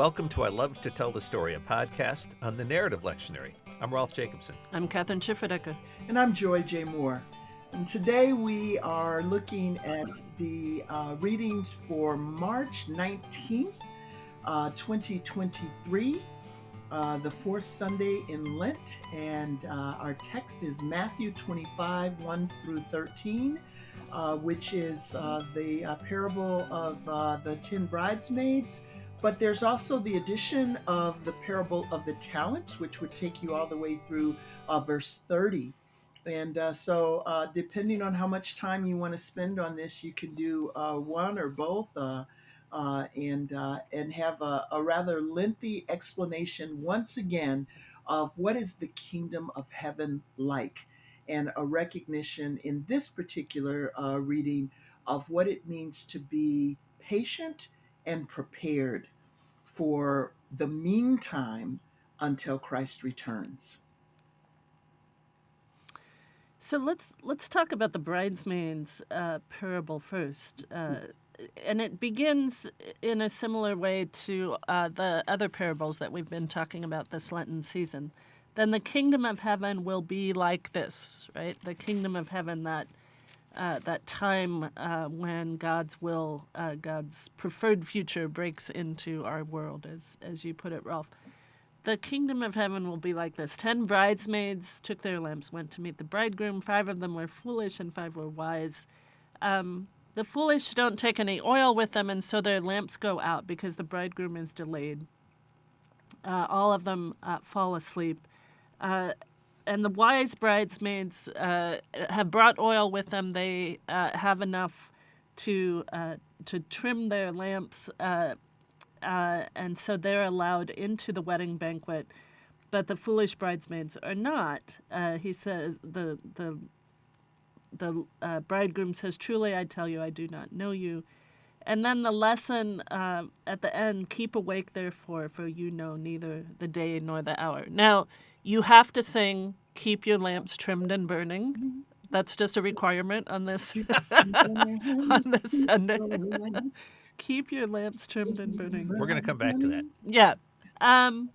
Welcome to I Love to Tell the Story, a podcast on the Narrative Lectionary. I'm Rolf Jacobson. I'm Kathryn Schifferdecker. And I'm Joy J. Moore. And today we are looking at the uh, readings for March 19th, uh, 2023, uh, the fourth Sunday in Lent. And uh, our text is Matthew 25, 1 through 13, uh, which is uh, the parable of the ten bridesmaids. But there's also the addition of the parable of the talents, which would take you all the way through verse 30. And uh, so, uh, depending on how much time you want to spend on this, you can do uh, one or both, uh, uh, and uh, and have a, a, rather lengthy explanation once again of what is the kingdom of heaven like, and a recognition in this particular reading of what it means to be patient and prepared for the meantime until Christ returns. So let's let's talk about the bridesmaids uh, parable first, uh, and it begins in a similar way to uh, the other parables that we've been talking about this Lenten season. Then the kingdom of heaven will be like this, right? The kingdom of heaven that uh, that time uh, when God's will, uh, God's preferred future breaks into our world, as as you put it, Rolf. The kingdom of heaven will be like this. Ten bridesmaids took their lamps, went to meet the bridegroom. Five of them were foolish and five were wise. Um, the foolish don't take any oil with them, and so their lamps go out because the bridegroom is delayed. Uh, all of them uh, fall asleep. Uh, and the wise bridesmaids uh, have brought oil with them. They uh, have enough to uh, to trim their lamps uh, and so they're allowed into the wedding banquet, but the foolish bridesmaids are not. Uh, he says the the the uh, bridegroom says, "Truly, I tell you, I do not know you." And then the lesson uh, at the end: "Keep awake, therefore, for you know neither the day nor the hour." Now, you have to sing, "Keep your lamps trimmed and burning." That's just a requirement on this on this Sunday keep your lamps trimmed and burning. We're going to come back to that. Yeah. Um,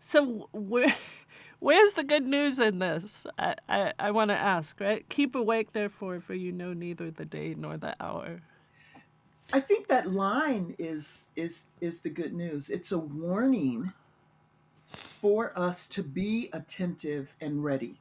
so where, where's the good news in this? I, I, I want to ask, right? Keep awake, therefore, for you know neither the day nor the hour. I think that line is is is the good news. It's a warning for us to be attentive and ready,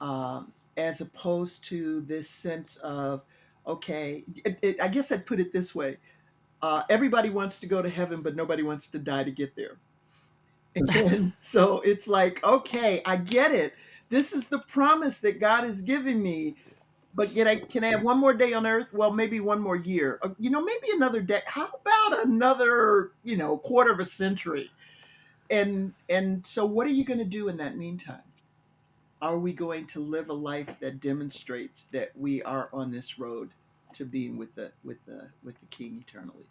um, as opposed to this sense of okay, it, it, I guess I'd put it this way. Uh, everybody wants to go to heaven, but nobody wants to die to get there. And so it's like, okay, I get it. This is the promise that God is giving me. But yet, I can I have one more day on earth? Well, maybe one more year. Uh, you know, maybe another day. How about another, you know, quarter of a century? And and so, what are you going to do in that meantime? are we going to live a life that demonstrates that we are on this road to being with the with the with the King eternally?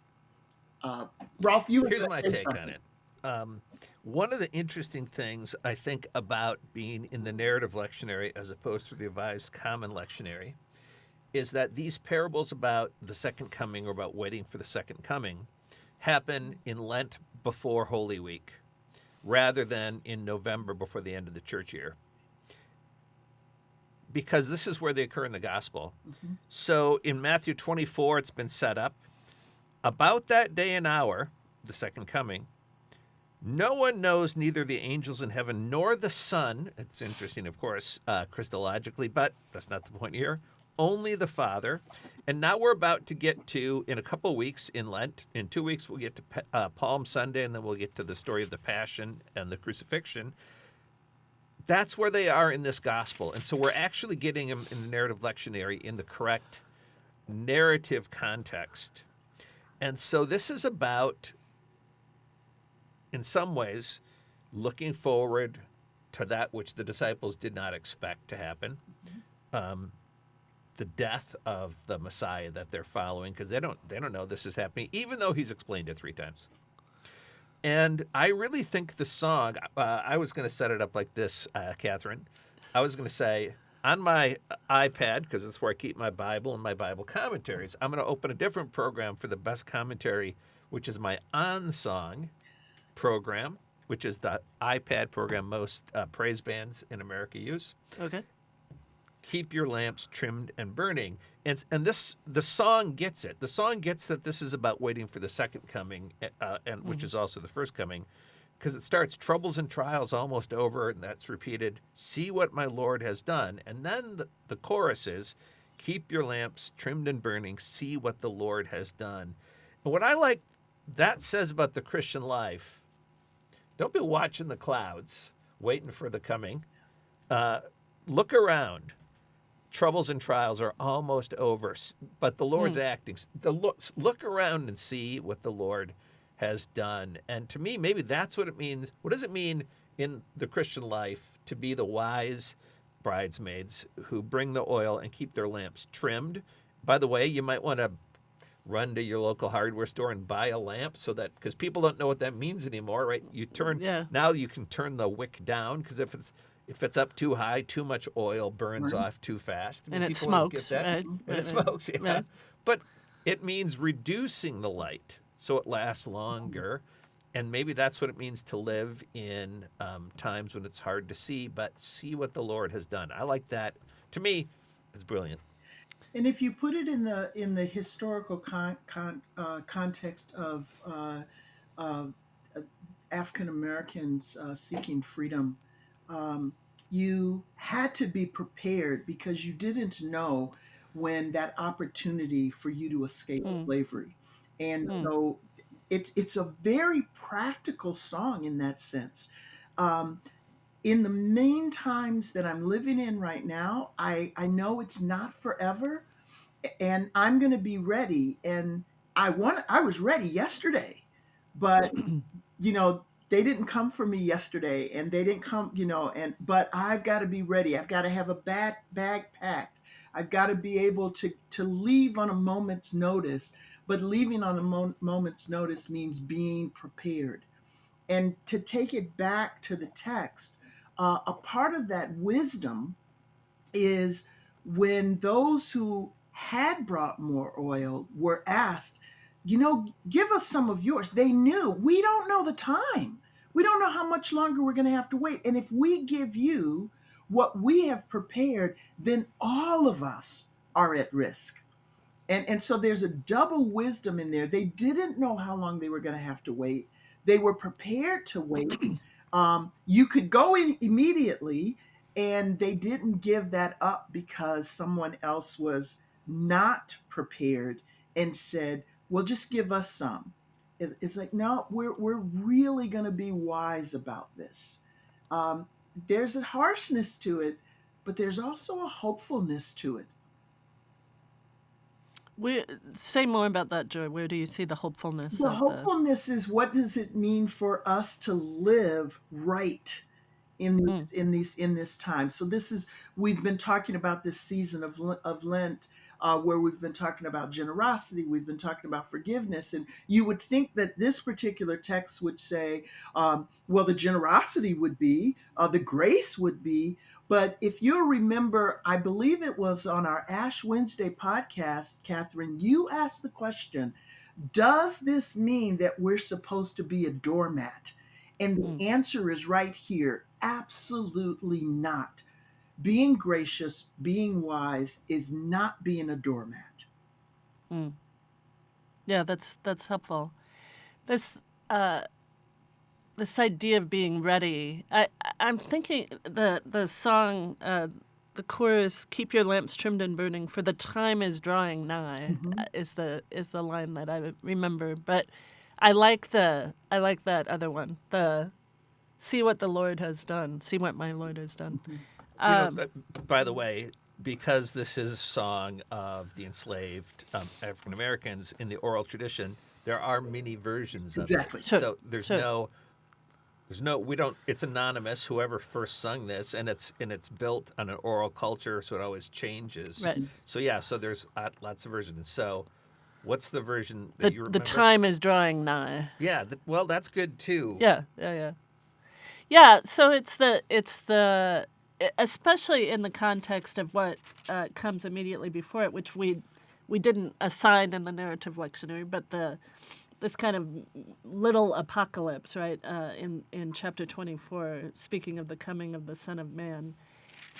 Uh, Rolf, you here's my take on it. Um, one of the interesting things I think about being in the narrative lectionary as opposed to the revised common lectionary is that these parables about the second coming or about waiting for the second coming happen in Lent before Holy Week rather than in November before the end of the church year because this is where they occur in the gospel. Mm-hmm. So in Matthew 24, it's been set up. About that day and hour, the second coming, no one knows neither the angels in heaven nor the Son. It's interesting, of course, uh, Christologically, but that's not the point here. Only the Father. And now we're about to get to, in a couple weeks in Lent, in two weeks, we'll get to uh, Palm Sunday, and then we'll get to the story of the Passion and the crucifixion that's where they are in this gospel. And so we're actually getting them in the narrative lectionary in the correct narrative context. And so this is about, in some ways, looking forward to that which the disciples did not expect to happen. Um, the death of the Messiah that they're following, because they don't they don't know this is happening, even though he's explained it three times. And I really think the song, uh, I was going to set it up like this, uh, Kathryn. I was going to say, on my iPad, because that's where I keep my Bible and my Bible commentaries, I'm going to open a different program for the best commentary, which is my OnSong program, which is the iPad program most uh, praise bands in America use. Okay. Keep your lamps trimmed and burning. And, and this the song gets it. The song gets that this is about waiting for the second coming, uh, and which is also the first coming, because it starts troubles and trials almost over, and that's repeated. See what my Lord has done, and then the, the chorus is, keep your lamps trimmed and burning. See what the Lord has done. And what I like that says about the Christian life, don't be watching the clouds, waiting for the coming. Uh, look around troubles and trials are almost over, but the Lord's hmm. acting. The look, look around and see what the Lord has done. And to me, maybe that's what it means. What does it mean in the Christian life to be the wise bridesmaids who bring the oil and keep their lamps trimmed? By the way, you might want to run to your local hardware store and buy a lamp so that because people don't know what that means anymore, right? You turn Yeah. now you can turn the wick down because if it's if it's up too high, too much oil burns Right. off too fast. I And it people get smokes, that. right? And Right, it right. smokes, yeah. Right. But it means reducing the light so it lasts longer. And maybe that's what it means to live in um, times when it's hard to see, but see what the Lord has done. I like that. To me, it's brilliant. And if you put it in the in the historical con, con, uh, context of uh, uh, African Americans uh, seeking freedom, um, you had to be prepared because you didn't know when that opportunity for you to escape Mm. slavery, and Mm. so it's it's a very practical song in that sense. Um, in the main times that I'm living in right now, I, I know it's not forever and I'm going to be ready. And I want, I was ready yesterday, but you know, they didn't come for me yesterday and they didn't come, you know, and, but I've got to be ready. I've got to have a bag, bag packed. I've got to be able to, to leave on a moment's notice, but leaving on a mo- moment's notice means being prepared. And to take it back to the text, uh, a part of that wisdom is when those who had brought more oil were asked, you know, give us some of yours. They knew we don't know the time. We don't know how much longer we're going to have to wait. And if we give you what we have prepared, then all of us are at risk. And, and so there's a double wisdom in there. They didn't know how long they were going to have to wait. They were prepared to wait. Um, you could go in immediately, and they didn't give that up because someone else was not prepared and said, "Well, just give us some." It- It's like, no, we're we're really going to be wise about this. Um, there's a harshness to it, but there's also a hopefulness to it. We say more about that, Joy. Where do you see the hopefulness? The hopefulness is what does it mean for us to live right in these in these in this time. So this is we've been talking about this season of of Lent. Uh, where we've been talking about generosity, we've been talking about forgiveness, and you would think that this particular text would say, um, well, the generosity would be, uh, the grace would be, but if you remember, I believe it was on our Ash Wednesday podcast, Kathryn, you asked the question, does this mean that we're supposed to be a doormat? And the Mm. answer is right here absolutely not. Being gracious, being wise is not being a doormat. Yeah, that's that's helpful. This uh, this idea of being ready. I I'm thinking the the song, uh, the chorus, "Keep your lamps trimmed and burning, for the time is drawing nigh," uh, is the is the line that I remember. But I like the I like that other one. The see what the Lord has done. See what my Lord has done. You know, Um, uh, by the way, because this is a song of the enslaved um, African Americans in the oral tradition, there are many versions of Exactly. it. Sure, So there's sure. no, there's no, we don't. It's anonymous. Whoever first sung this, and it's and it's built on an oral culture, so it always changes. Right. So yeah, so there's uh, lots of versions. So, what's the version that the you the time is drawing nigh. Yeah. th- well, that's good too. Yeah, yeah, yeah. Yeah, so it's the it's the especially in the context of what uh, comes immediately before it, which we we didn't assign in the narrative lectionary, but the this kind of little apocalypse, right? Uh, in in chapter twenty four, speaking of the coming of the Son of Man.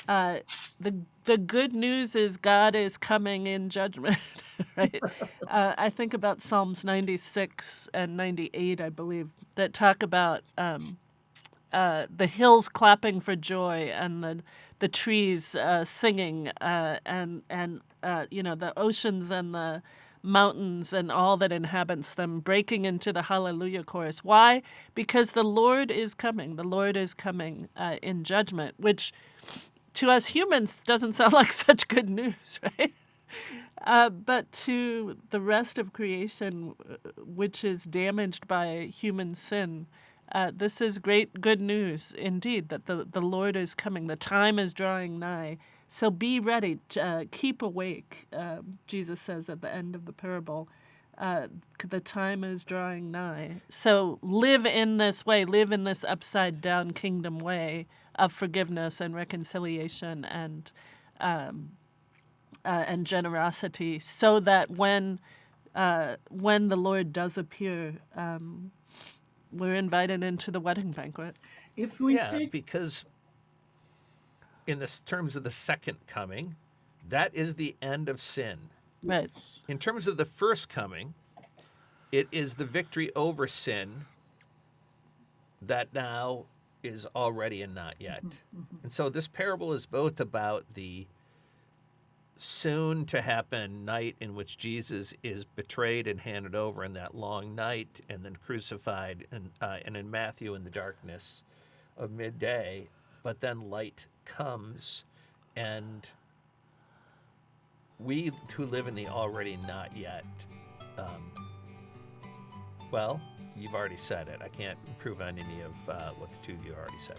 Uh, the the good news is God is coming in judgment, right? uh, I think about Psalms ninety six and ninety eight, I believe, that talk about um, uh, the hills clapping for joy and the the trees uh, singing uh, and and uh, you know the oceans and the mountains and all that inhabits them breaking into the hallelujah chorus. Why? Because the Lord is coming. The Lord is coming uh, in judgment, which to us humans doesn't sound like such good news, right? Uh, but to the rest of creation, which is damaged by human sin, uh, this is great good news indeed that the, the Lord is coming. The time is drawing nigh. So be ready, uh, keep awake, uh, Jesus says at the end of the parable. Uh, the time is drawing nigh. So live in this way, live in this upside down kingdom way of forgiveness and reconciliation and um, uh, and generosity, so that when uh, when the Lord does appear, um, we're invited into the wedding banquet. If we yeah, take because in the terms of the second coming, that is the end of sin. Right. In terms of the first coming, it is the victory over sin that now is already and not yet. Mm-hmm. And so this parable is both about the soon to happen night in which Jesus is betrayed and handed over in that long night and then crucified and, uh, and in Matthew in the darkness of midday, but then light comes and we who live in the already not yet, um, well, you've already said it. I can't improve on any of uh, what the two of you already said.